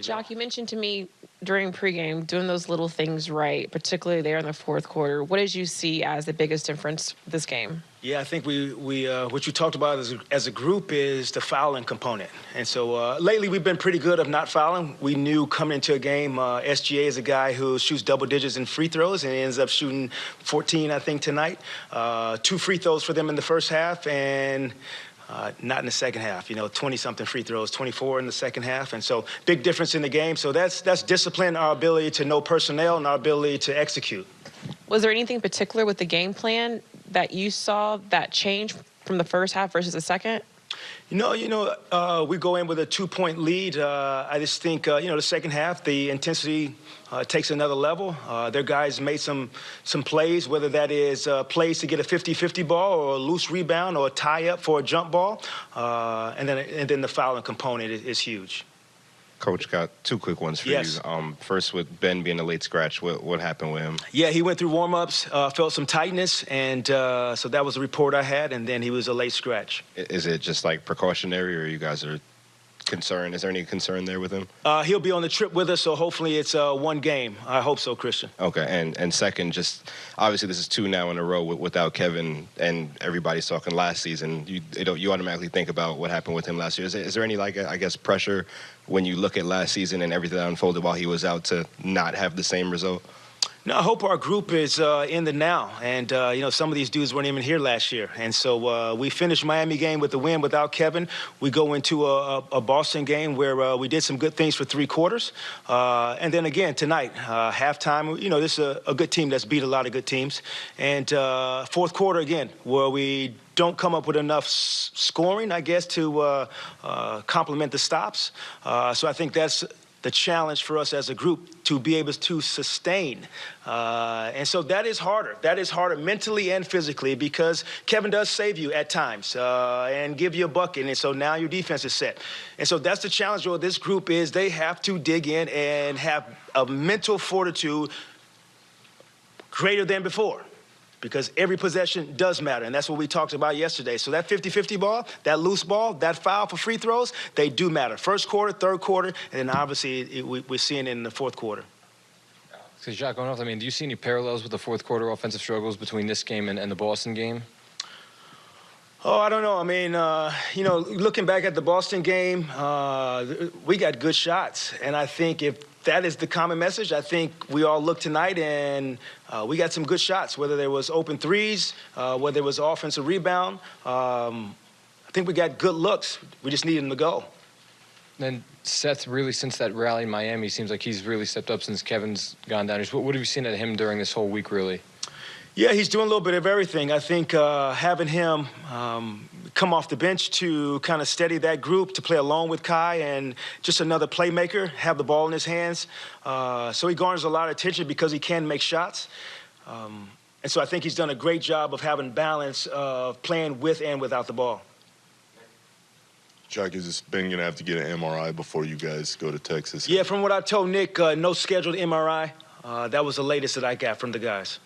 Jacque, you mentioned to me during pregame doing those little things right, particularly there in the fourth quarter. What did you see as the biggest difference this game? Yeah, I think we, we uh, what you talked about as a, as a group is the fouling component. And so uh, lately we've been pretty good of not fouling. We knew coming into a game, uh, SGA is a guy who shoots double digits in free throws and ends up shooting 14, I think, tonight. Uh, two free throws for them in the first half and uh, not in the second half. You know, 20-something free throws, 24 in the second half, and so big difference in the game. So that's that's discipline, our ability to know personnel, and our ability to execute. Was there anything particular with the game plan that you saw that changed from the first half versus the second? You know, you know, uh, we go in with a two-point lead. Uh, I just think, uh, you know, the second half, the intensity uh, takes another level. Uh, their guys made some some plays, whether that is uh, plays to get a 50-50 ball or a loose rebound or a tie-up for a jump ball, and then and then the fouling component is, is huge. Coach, got two quick ones for yes. you. Um, first, with Ben being a late scratch, what, what happened with him? Yeah, he went through warm-ups, uh, felt some tightness, and uh, so that was a report I had, and then he was a late scratch. Is it just like precautionary, or you guys are concerned? Is there any concern there with him? Uh, he'll be on the trip with us, so hopefully it's uh, one game. I hope so, Christian. Okay, and and second, just obviously this is two now in a row with, without Kevin, and everybody's talking last season. You you automatically think about what happened with him last year. Is there, is there any like I guess pressure when you look at last season and everything that unfolded while he was out to not have the same result? No, I hope our group is uh, in the now. And, uh, you know, some of these dudes weren't even here last year. And so uh, we finished Miami game with the win without Kevin. We go into a, a Boston game where uh, we did some good things for three quarters. Uh, and then again, tonight, uh, halftime, you know, this is a, a, good team that's beat a lot of good teams. And fourth quarter, again, where we don't come up with enough scoring, I guess, to complement the stops. so I think that's the challenge for us as a group to be able to sustain. Uh, and so that is harder. That is harder mentally and physically because Kevin does save you at times uh, and give you a bucket. And so now your defense is set. And so that's the challenge with this group is they have to dig in and have a mental fortitude greater than before because every possession does matter, and that's what we talked about yesterday. So that 50-50 ball, that loose ball, that foul for free throws, they do matter. First quarter, third quarter, and then obviously it, we, are seeing it in the fourth quarter. So Jacque, going off, I mean, do you see any parallels with the fourth quarter offensive struggles between this game and, and the Boston game? Oh, I don't know. I mean, uh, you know, looking back at the Boston game, uh, we got good shots. And I think if that is the common message. I think we all look tonight and uh, we got some good shots, whether there was open threes, uh, whether it was offensive rebound. Um, I think we got good looks. We just need them to go. Then Seth, really, since that rally in Miami, seems like he's really stepped up since Kevin's gone down. What, what have you seen at him during this whole week, really? Yeah, he's doing a little bit of everything. I think uh, having him um, come off the bench to kind of steady that group, to play along with Kai, and just another playmaker, have the ball in his hands. Uh, so he garners a lot of attention because he can make shots. Um, and so I think he's done a great job of having balance of playing with and without the ball. Chuck, is this Ben going to have to get an MRI before you guys go to Texas? Yeah, from what I told Nick, uh, no scheduled MRI. Uh, that was the latest that I got from the guys.